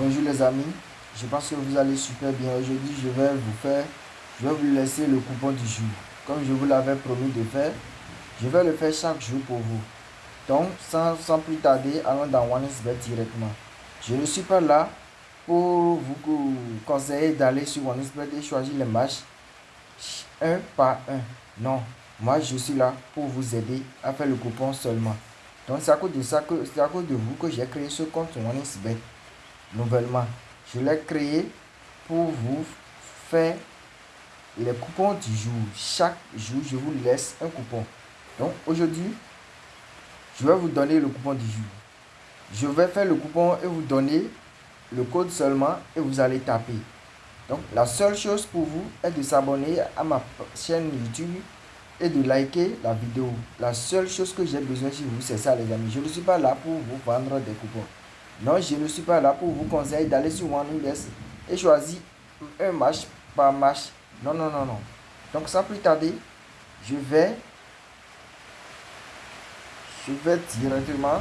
Bonjour les amis, je pense que vous allez super bien. Aujourd'hui, je vais vous faire, je vais vous laisser le coupon du jour. Comme je vous l'avais promis de faire, je vais le faire chaque jour pour vous. Donc, sans, plus tarder, allons dans OneXBet directement. Je ne suis pas là pour vous conseiller d'aller sur OneXBet et choisir les matchs un par un. Non, moi je suis là pour vous aider à faire le coupon seulement. Donc c'est à cause de ça que c'est à cause de vous que j'ai créé ce compte OneXBet nouvellement. Je l'ai créé pour vous faire les coupons du jour. Chaque jour, je vous laisse un coupon. Donc aujourd'hui, je vais vous donner le coupon du jour. Je vais faire le coupon et vous donner le code seulement et vous allez taper. Donc la seule chose pour vous est de s'abonner à ma chaîne YouTube et de liker la vidéo. La seule chose que j'ai besoin chez vous, c'est ça les amis. Je ne suis pas là pour vous vendre des coupons. Non, je ne suis pas là pour vous conseiller d'aller sur OneInvest et choisir un match par match. Non, non, non, non. Donc, sans plus tarder, je vais, je vais directement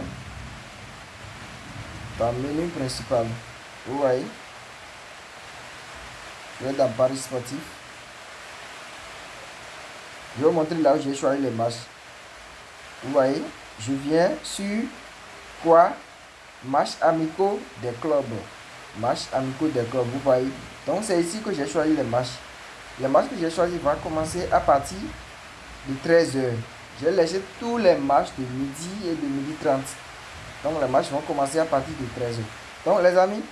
dans le menu principal. Vous voyez? Je vais dans Paris Sportif. Je vais vous montrer là où j'ai choisi les matchs. Vous voyez? Je viens sur quoi? Match amicaux des clubs. Match amicaux des clubs, vous voyez. Donc c'est ici que j'ai choisi les matchs. Les matchs que j'ai choisi vont commencer à partir de 13h. J'ai laissé tous les matchs de midi et de midi 30. Donc les matchs vont commencer à partir de 13h. Donc les amis,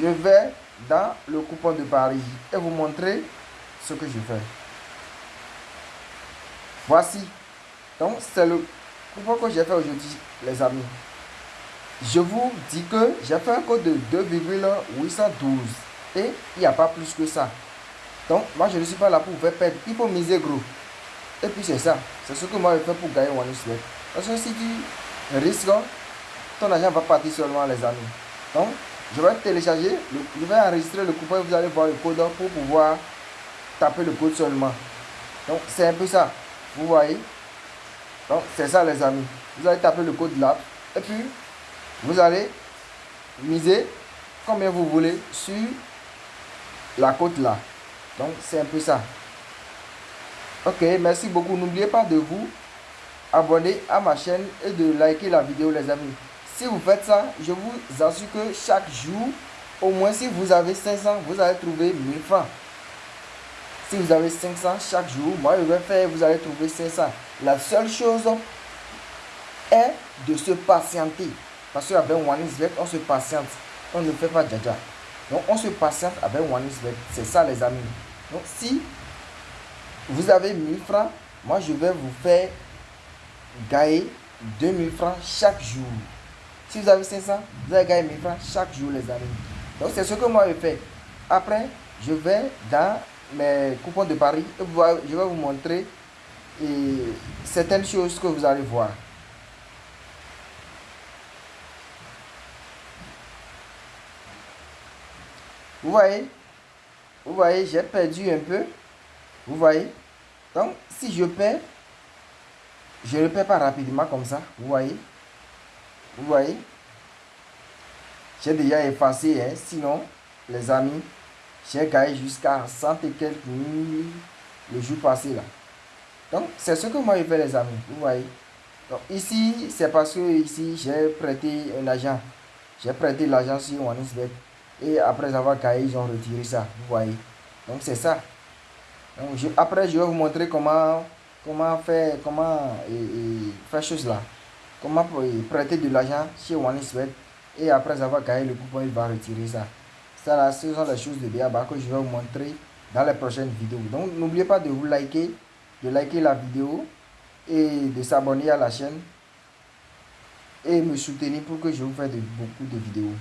je vais dans le coupon de Paris et vous montrer ce que je fais. Voici. Donc c'est le coupon que j'ai fait aujourd'hui les amis je vous dis que j'ai fait un code de 2,812 et il n'y a pas plus que ça. Donc, moi, je ne suis pas là pour vous faire perdre. Il faut miser gros. Et puis, c'est ça. C'est ce que moi, je fais pour gagner One Parce que si tu risques, ton argent va partir seulement, les amis. Donc, je vais télécharger, je vais enregistrer le coupon et vous allez voir le code pour pouvoir taper le code seulement. Donc, c'est un peu ça. Vous voyez? Donc, c'est ça, les amis. Vous allez taper le code là. Et puis, vous allez miser combien vous voulez sur la côte là. Donc, c'est un peu ça. Ok, merci beaucoup. N'oubliez pas de vous abonner à ma chaîne et de liker la vidéo, les amis. Si vous faites ça, je vous assure que chaque jour, au moins si vous avez 500, vous allez trouver 1000 francs. Si vous avez 500 chaque jour, moi je vais faire, vous allez trouver 500. La seule chose est de se patienter. Parce qu'avec OneXBet, on se patiente. On ne fait pas déjà. Donc, on se patiente avec OneXBet. C'est ça, les amis. Donc, si vous avez 1000 francs, moi, je vais vous faire gagner 2000 francs chaque jour. Si vous avez 500, vous allez gagner 1000 francs chaque jour, les amis. Donc, c'est ce que moi, je fais. Après, je vais dans mes coupons de Paris et je vais vous montrer certaines choses que vous allez voir. Vous voyez? Vous voyez, j'ai perdu un peu. Vous voyez? Donc, si je perds, je ne perds pas rapidement comme ça. Vous voyez? Vous voyez? J'ai déjà effacé, hein. sinon, les amis, j'ai gagné jusqu'à 100 et quelques mille le jour passé là. Donc, c'est ce que moi je fais les amis. Vous voyez? Donc, ici, c'est parce que ici, j'ai prêté un agent. J'ai prêté l'argent sur OneXBet. Et après avoir caillé, ils ont retiré ça. Vous voyez. Donc c'est ça. Donc, après, je vais vous montrer comment, comment faire, comment et, faire chose là. Comment prêter de l'argent chez OneXBet. Et après avoir caillé le coupon, il va retirer ça. Ça là, ce sont les choses de bien que je vais vous montrer dans les prochaines vidéos. Donc n'oubliez pas de vous liker, de liker la vidéo et de s'abonner à la chaîne et me soutenir pour que je vous fasse de, beaucoup de vidéos.